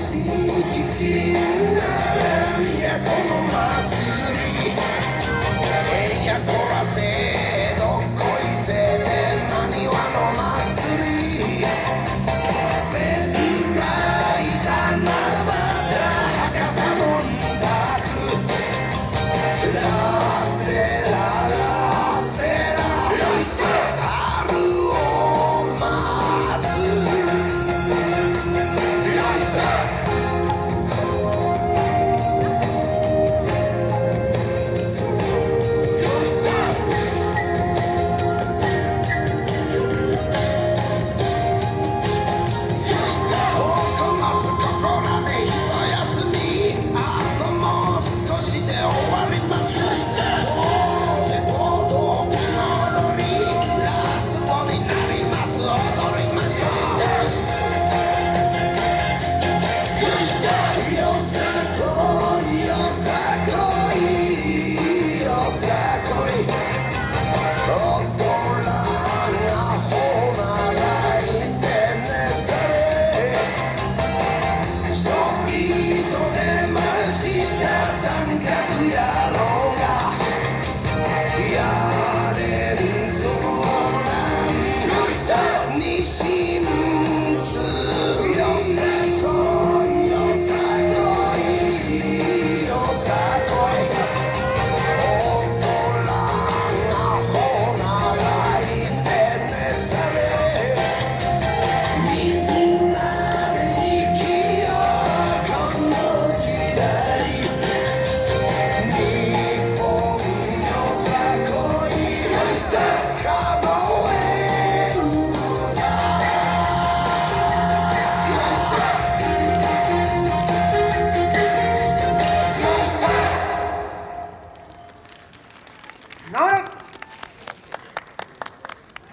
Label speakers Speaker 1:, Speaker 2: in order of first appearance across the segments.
Speaker 1: Έτσι, νίκη, τσι, νερέ, μία κόμμα grito de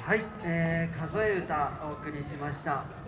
Speaker 1: はい、えー、数え歌お送りしました。